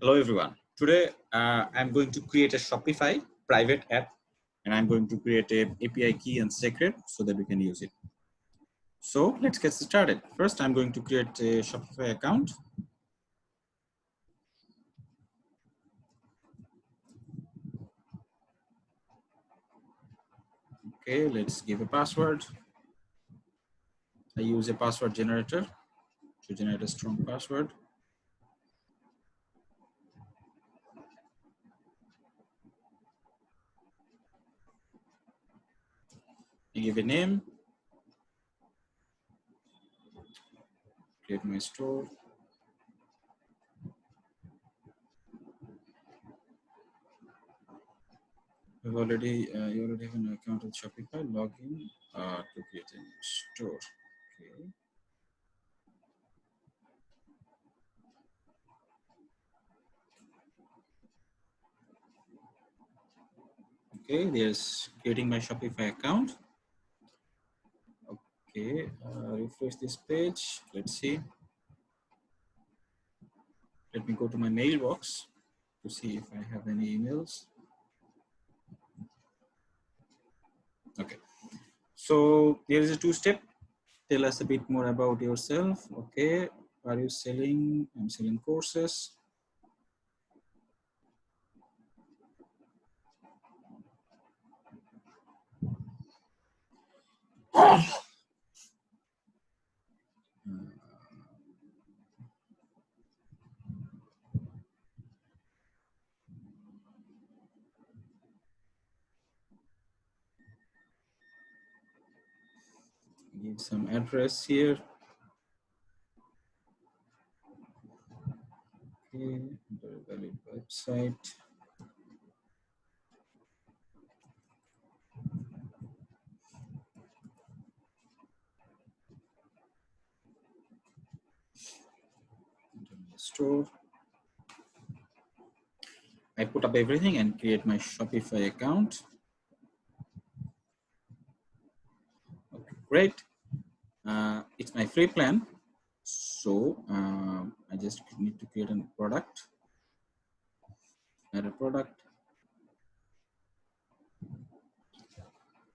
Hello everyone. Today uh, I'm going to create a Shopify private app and I'm going to create a API key and secret so that we can use it. So let's get started. First I'm going to create a Shopify account. Okay, let's give a password. I use a password generator to generate a strong password. Give a name, create my store. You've already, uh, you already have an account with Shopify, login uh, to create a store. Okay. Okay, there's creating my Shopify account. Okay, uh, refresh this page. Let's see. Let me go to my mailbox to see if I have any emails. Okay, so there is a two-step. Tell us a bit more about yourself. Okay, are you selling? I'm selling courses. Give some address here. Okay, very valid website. Store. I put up everything and create my Shopify account. Okay, great uh, it's my free plan. So uh, I just need to create a product. Add a product.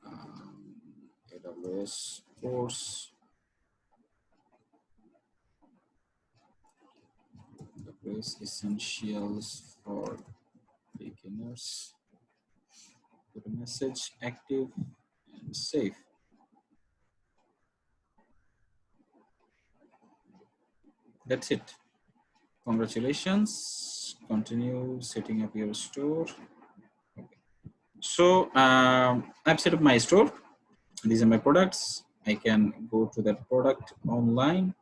Um, AWS course. AWS essentials for beginners. Put a message active and save that's it. Congratulations. Continue setting up your store. Okay. so um, i've set up my store. These are my products. I can go to that product online.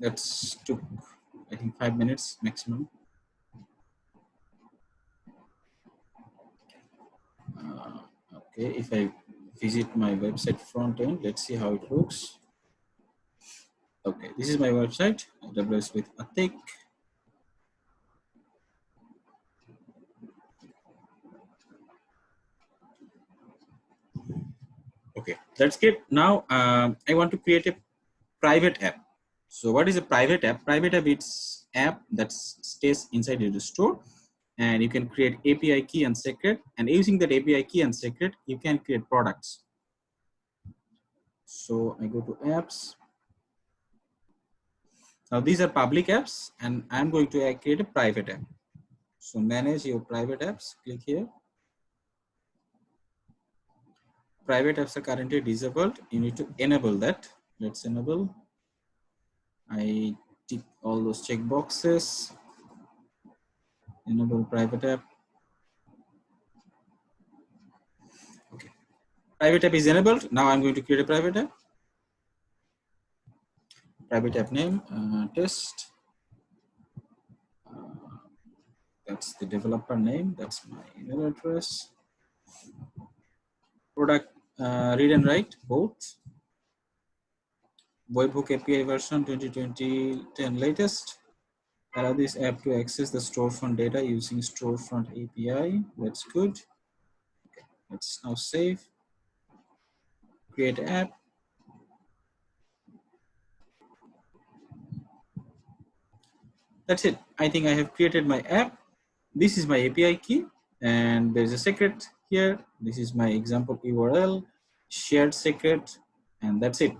That's took i think five minutes maximum okay, if I visit my website front end, let's see how it looks. Okay, this is my website, AWS with Atik. Okay, that's good. Now um, I want to create a private app. So what is a private app? Private app it's app that stays inside your store and you can create API key and secret and using that API key and secret, you can create products. So I go to apps. Now these are public apps and I'm going to create a private app. So manage your private apps, click here. Private apps are currently disabled. You need to enable that. Let's enable. I tick all those check boxes enable private app. Okay, private app is enabled. Now I'm going to create a private app. Private app name, uh, test. Uh, that's the developer name. That's my email address. Product uh, read and write both. Webhook API version 2020 10 latest allow this app to access the storefront data using storefront API. That's good. Let's now save. create app. That's it. I think I have created my app. This is my API key and there's a secret here. This is my example URL, shared secret, and that's it.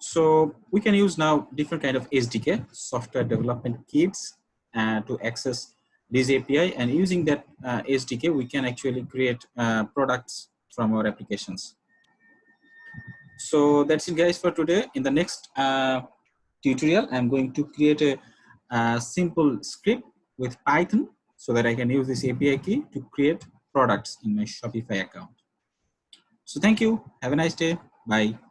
So we can use now different kind of SDK, software development kits, uh, to access this API. And using that uh, SDK, we can actually create uh, products from our applications. So that's it, guys, for today. In the next uh, tutorial, I'm going to create a, a simple script with Python so that I can use this API key to create products in my Shopify account. So thank you. Have a nice day. Bye.